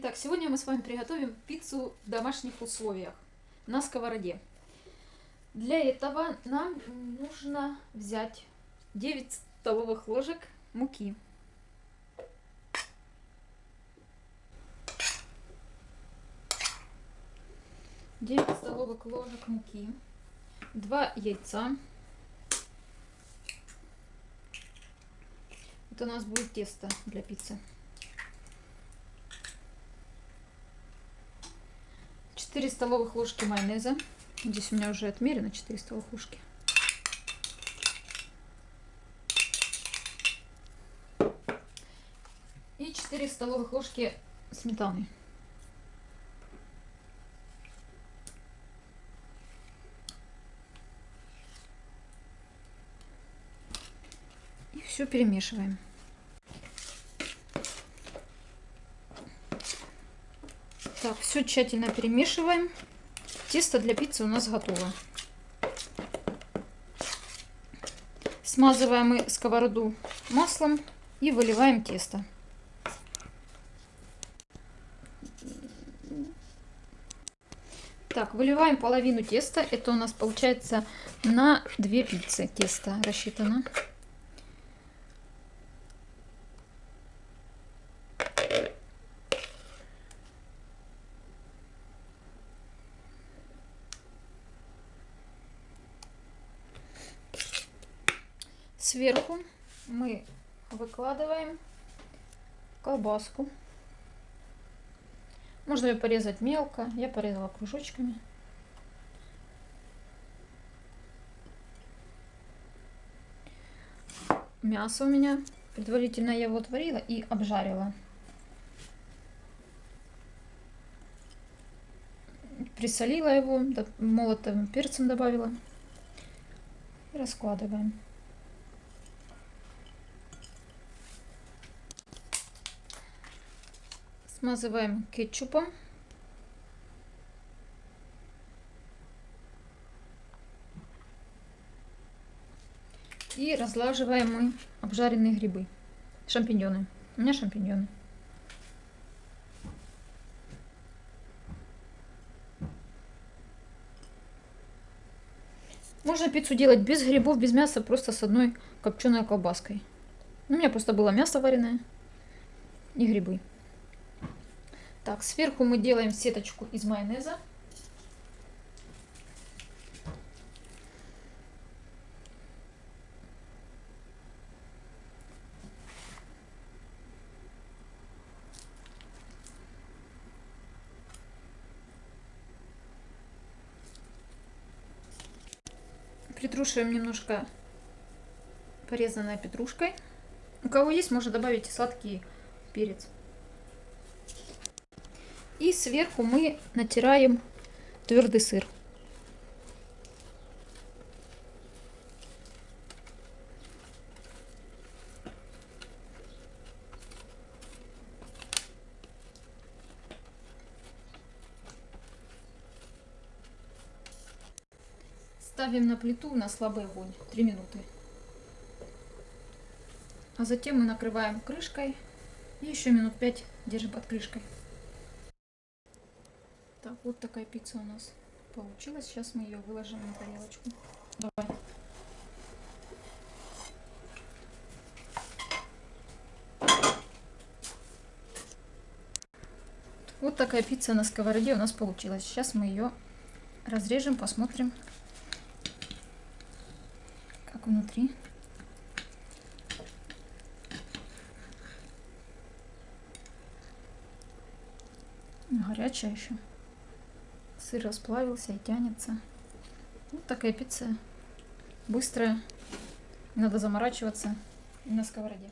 Итак, сегодня мы с вами приготовим пиццу в домашних условиях на сковороде. Для этого нам нужно взять 9 столовых ложек муки. Девять столовых ложек муки, два яйца. Это у нас будет тесто для пиццы. 4 столовых ложки майонеза. Здесь у меня уже отмерено 4 столовых ложки. И 4 столовых ложки сметаны. И все перемешиваем. Так, все тщательно перемешиваем. Тесто для пиццы у нас готово. Смазываем мы сковороду маслом и выливаем тесто. Так, выливаем половину теста. Это у нас получается на две пиццы тесто рассчитано. Сверху мы выкладываем колбаску. Можно ее порезать мелко. Я порезала кружочками. Мясо у меня. Предварительно я его отварила и обжарила. Присолила его, молотым перцем добавила. И раскладываем. Смазываем кетчупом. И разлаживаем мы обжаренные грибы. Шампиньоны. У меня шампиньоны. Можно пиццу делать без грибов, без мяса, просто с одной копченой колбаской. У меня просто было мясо вареное и грибы. Так, сверху мы делаем сеточку из майонеза. Притрушиваем немножко порезанной петрушкой. У кого есть, можно добавить сладкий перец. И сверху мы натираем твердый сыр. Ставим на плиту на слабый огонь 3 минуты. А затем мы накрываем крышкой и еще минут 5 держим под крышкой. Так, вот такая пицца у нас получилась. Сейчас мы ее выложим на тарелочку. Давай. Вот такая пицца на сковороде у нас получилась. Сейчас мы ее разрежем, посмотрим, как внутри. Горячая еще. Сыр расплавился и тянется. Вот такая пицца. Быстрая. надо заморачиваться на сковороде.